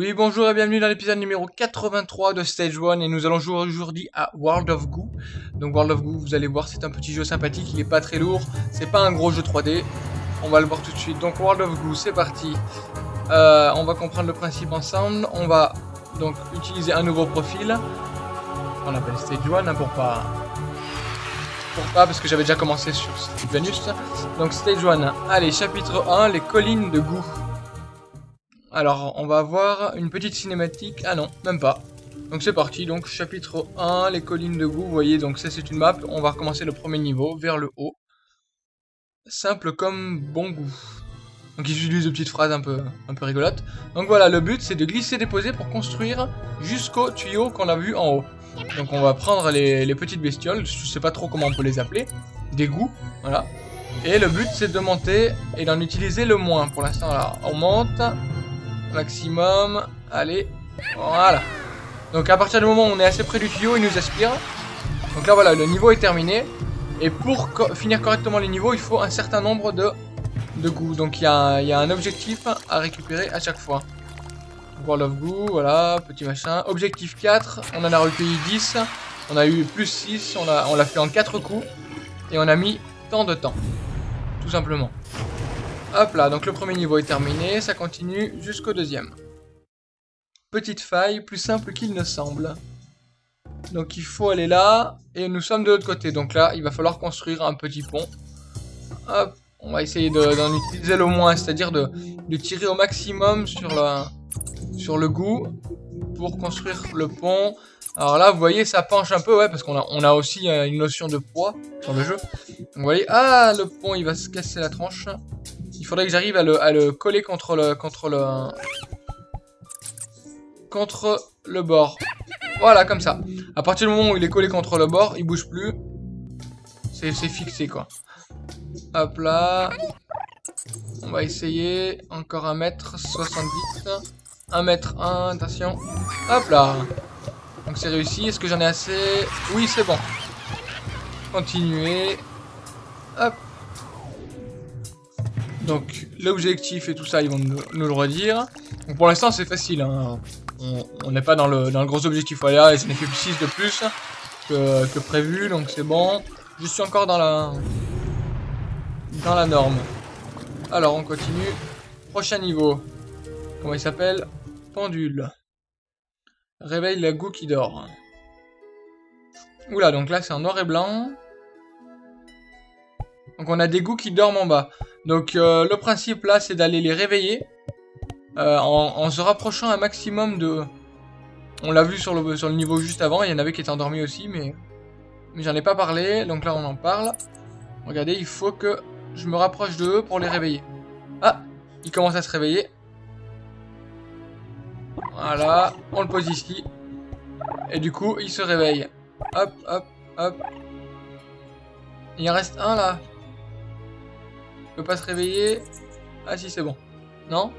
Oui, bonjour et bienvenue dans l'épisode numéro 83 de Stage 1 et nous allons jouer aujourd'hui à World of Goo. Donc World of Goo, vous allez voir, c'est un petit jeu sympathique, il est pas très lourd, c'est pas un gros jeu 3D. On va le voir tout de suite. Donc World of Goo, c'est parti. Euh, on va comprendre le principe ensemble. On va donc utiliser un nouveau profil. On appelle Stage 1 hein, pour pas... Pour pas, parce que j'avais déjà commencé sur Venus. Donc Stage 1, allez, chapitre 1, les collines de Goo. Alors, on va avoir une petite cinématique. Ah non, même pas. Donc c'est parti, donc chapitre 1, les collines de goût, vous voyez, donc ça c'est une map, on va recommencer le premier niveau, vers le haut. Simple comme bon goût. Donc il utilise de petites phrases un peu, un peu rigolotes. Donc voilà, le but c'est de glisser déposer pour construire jusqu'au tuyau qu'on a vu en haut. Donc on va prendre les, les, petites bestioles, je sais pas trop comment on peut les appeler, des goûts, voilà. Et le but c'est de monter et d'en utiliser le moins pour l'instant là. On monte, maximum. Allez, voilà. Donc à partir du moment où on est assez près du tuyau, il nous aspire. Donc là voilà, le niveau est terminé. Et pour finir correctement les niveaux, il faut un certain nombre de, de goûts. Donc il y, a, un objectif à récupérer à chaque fois. World of Goo, voilà, petit machin. Objectif 4, on en a recueilli 10. On a eu plus 6, on l'a on fait en 4 coups. Et on a mis tant de temps. Tout simplement. Hop là, donc le premier niveau est terminé, ça continue jusqu'au deuxième. Petite faille, plus simple qu'il ne semble. Donc il faut aller là, et nous sommes de l'autre côté. Donc là, il va falloir construire un petit pont. Hop, on va essayer d'en utiliser le moins, c'est-à-dire de, tirer au maximum sur, le goût pour construire le pont. Alors là, vous voyez, ça penche un peu, ouais, parce qu'on a, aussi euh, une notion de poids sur le jeu. Vous voyez, ah, le pont, il va se casser la tranche. Faudrait que j'arrive à le, coller contre le, contre le... Contre le bord. Voilà, comme ça. À partir du moment où il est collé contre le bord, il bouge plus. C'est fixé, quoi. Hop là. On va essayer. Encore un mètre 70. 1 mètre 1, attention. Hop là. Donc c'est réussi. Est-ce que j'en ai assez? Oui, c'est bon. Continuer. Hop. Donc l'objectif et tout ça, ils vont nous, le redire. Donc pour l'instant, c'est facile. Hein. On n'est pas dans le, gros objectif. Voilà, et j'en ai fait 6 de plus que, prévu, donc c'est bon. Je suis encore dans la, dans la norme. Alors, on continue. Prochain niveau. Comment il s'appelle? Pendule. Réveille la goût qui dort. Oula, donc là c'est en noir et blanc. Donc on a des goûts qui dorment en bas. Donc euh, le principe là c'est d'aller les réveiller euh, en, se rapprochant un maximum de... On l'a vu sur le, niveau juste avant, il y en avait qui étaient endormis aussi mais, mais j'en ai pas parlé, donc là on en parle. Regardez, il faut que je me rapproche de eux pour les réveiller. Ah, ils commencent à se réveiller. Voilà, on le pose ici. Et du coup, il se réveille. Hop, hop, hop. Il en reste un là peut pas se réveiller. Ah si, c'est bon. Non?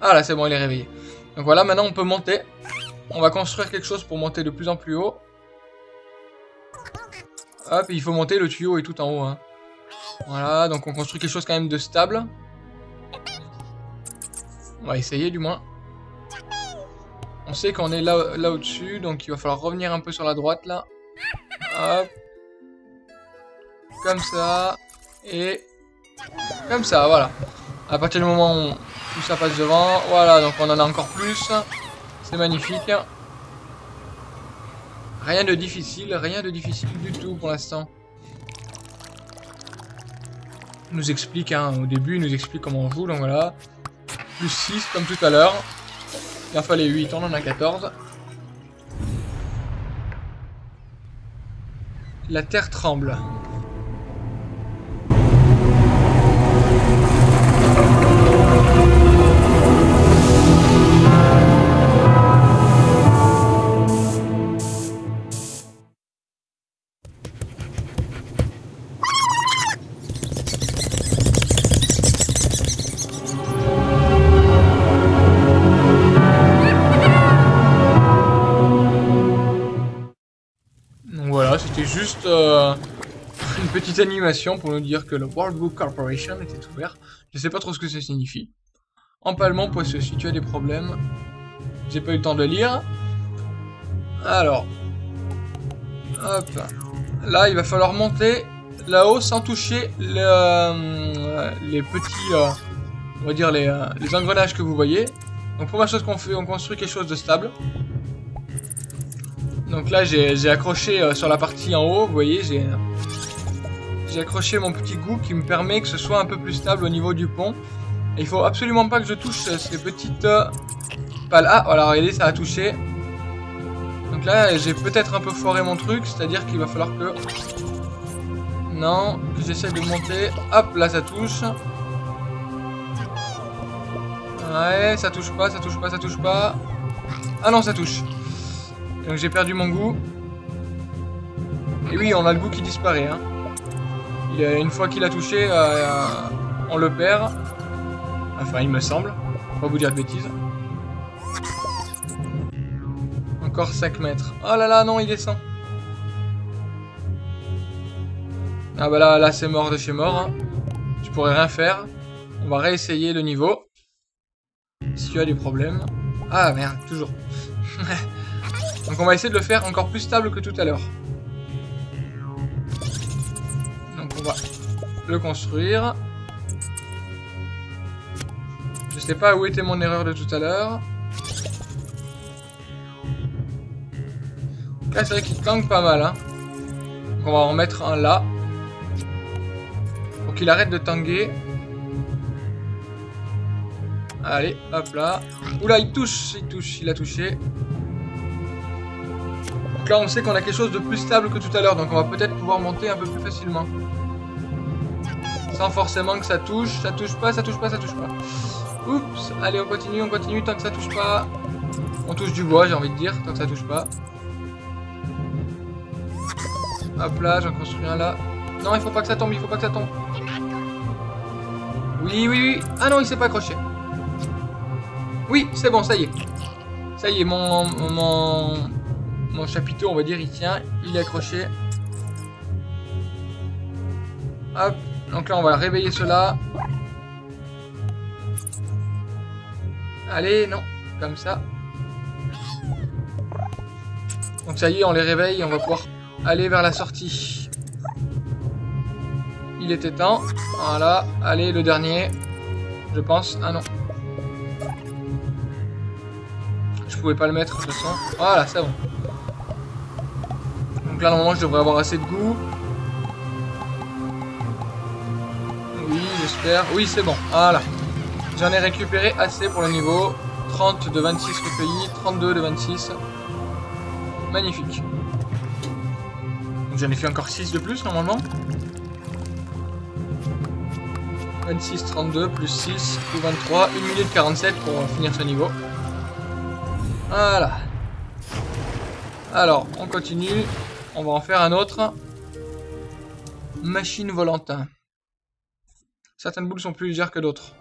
Ah là, c'est bon, il est réveillé. Donc voilà, maintenant on peut monter. On va construire quelque chose pour monter de plus en plus haut. Hop, il faut monter, le tuyau est tout en haut. Hein. Voilà, donc on construit quelque chose quand même de stable. On va essayer du moins. On sait qu'on est là, là au-dessus, donc il va falloir revenir un peu sur la droite là. Hop. Comme ça. Et comme ça, voilà. À partir du moment où ça passe devant, voilà, donc on en a encore plus. C'est magnifique. Rien de difficile, rien de difficile du tout pour l'instant. nous explique, hein, au début, il nous explique comment on joue, donc voilà. Plus 6 comme tout à l'heure. Il en fallait 8, on en a 14. La terre tremble. Euh, une petite animation pour nous dire que le World Book Corporation était ouvert. Je sais pas trop ce que ça signifie. Empalement poisseux, si tu as des problèmes. J'ai pas eu le temps de lire. Alors. Hop. Là, il va falloir monter là-haut sans toucher euh, les petits... Euh, on va dire les, les engrenages que vous voyez. Donc première chose qu'on fait, on construit quelque chose de stable. Donc là, j'ai accroché sur la partie en haut, vous voyez, j'ai j'ai accroché mon petit goût qui me permet que ce soit un peu plus stable au niveau du pont. Et il faut absolument pas que je touche ces petites pales. Ah, voilà, regardez, ça a touché. Donc là, j'ai peut-être un peu foiré mon truc, c'est-à-dire qu'il va falloir que... Non, j'essaie de monter. Hop, là, ça touche. Ouais, ça touche pas, ça touche pas, ça touche pas. Ah non, ça touche. Donc j'ai perdu mon goût. Et oui, on a le goût qui disparaît. Hein. une fois qu'il a touché, euh, on le perd. Enfin, il me semble. Pas vous dire de bêtises. Encore 5 mètres. Oh là là, non, il descend. Ah bah là, là c'est mort de chez mort. Hein. Je pourrais rien faire. On va réessayer le niveau. Si tu as des problèmes. Ah merde, toujours. Donc on va essayer de le faire encore plus stable que tout à l'heure. Donc on va le construire. Je sais pas où était mon erreur de tout à l'heure. Là, c'est vrai qu'il tangue pas mal. Hein. Donc, on va en mettre un là. Pour qu'il arrête de tanguer. Allez, hop là. Oula, il touche, il touche, il a touché. Là, on sait qu'on a quelque chose de plus stable que tout à l'heure. Donc on va peut-être pouvoir monter un peu plus facilement. Sans forcément que ça touche. Ça touche pas, ça touche pas, ça touche pas. Oups, allez, on continue, on continue tant que ça touche pas. On touche du bois, j'ai envie de dire, tant que ça touche pas. Hop là, j'en construis un là. Non, il faut pas que ça tombe, il faut pas que ça tombe. Oui, oui, oui. Ah non, il s'est pas accroché. Oui, c'est bon, ça y est. Ça y est, mon, mon, mon chapiteau, on va dire, il tient. Il est accroché. Hop. Donc là, on va réveiller cela. Allez, non. Comme ça. Donc ça y est, on les réveille. On va pouvoir aller vers la sortie. Il était temps. Voilà. Allez, le dernier. Je pense. Ah non. Je pouvais pas le mettre de toute. Voilà, c'est bon. Donc là, normalement, je devrais avoir assez de goût. Oui, j'espère. Oui, c'est bon. Voilà. J'en ai récupéré assez pour le niveau. 30 de 26 recueillis, 32 de 26. Magnifique. J'en ai fait encore 6 de plus normalement. 26, 32, plus 6, plus 23, 1 minute 47 pour finir ce niveau. Voilà. Alors, on continue. On va en faire un autre. Machine volante. Certaines boules sont plus légères que d'autres.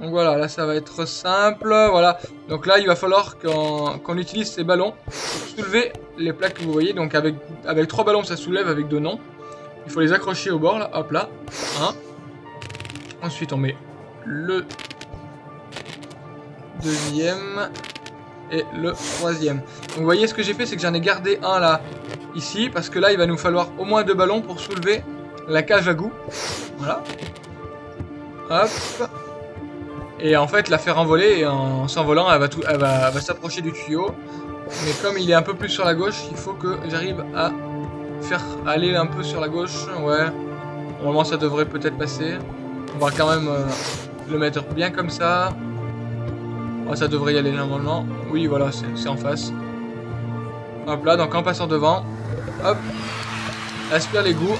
Donc voilà, là ça va être simple, voilà. Donc là il va falloir qu'on utilise ces ballons pour soulever les plaques que vous voyez. Donc avec, trois ballons ça soulève avec deux noms. Il faut les accrocher au bord là, hop là. Ensuite on met le deuxième et le troisième. Donc vous voyez ce que j'ai fait c'est que j'en ai gardé un là, ici. Parce que là il va nous falloir au moins deux ballons pour soulever la cage à goût. Voilà. Hop. Et en fait, la faire envoler, et en s'envolant, elle va, elle va, s'approcher du tuyau. Mais comme il est un peu plus sur la gauche, il faut que j'arrive à faire aller un peu sur la gauche. Ouais, normalement ça devrait peut-être passer. On va quand même euh, le mettre bien comme ça. Ça devrait y aller normalement. Oui, voilà, c'est en face. Hop là, donc en passant devant, hop, aspire les goûts.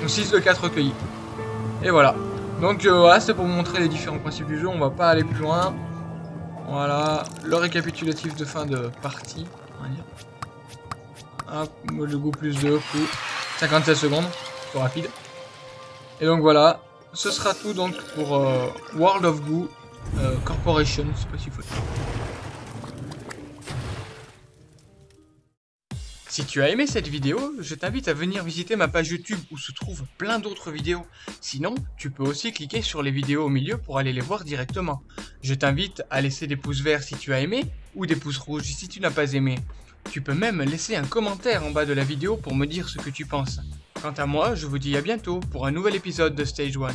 Donc 6 de 4 recueillis. Et voilà. Donc euh, voilà, c'est pour vous montrer les différents principes du jeu. On va pas aller plus loin. Voilà, le récapitulatif de fin de partie. Hop, le goût plus 2, coup. 57 secondes, trop rapide. Et donc voilà, ce sera tout donc pour euh, World of Goo euh, Corporation, sais pas s'il faut Si tu as aimé cette vidéo, je t'invite à venir visiter ma page YouTube où se trouvent plein d'autres vidéos. Sinon, tu peux aussi cliquer sur les vidéos au milieu pour aller les voir directement. Je t'invite à laisser des pouces verts si tu as aimé ou des pouces rouges si tu n'as pas aimé. Tu peux même laisser un commentaire en bas de la vidéo pour me dire ce que tu penses. Quant à moi, je vous dis à bientôt pour un nouvel épisode de Stage 1.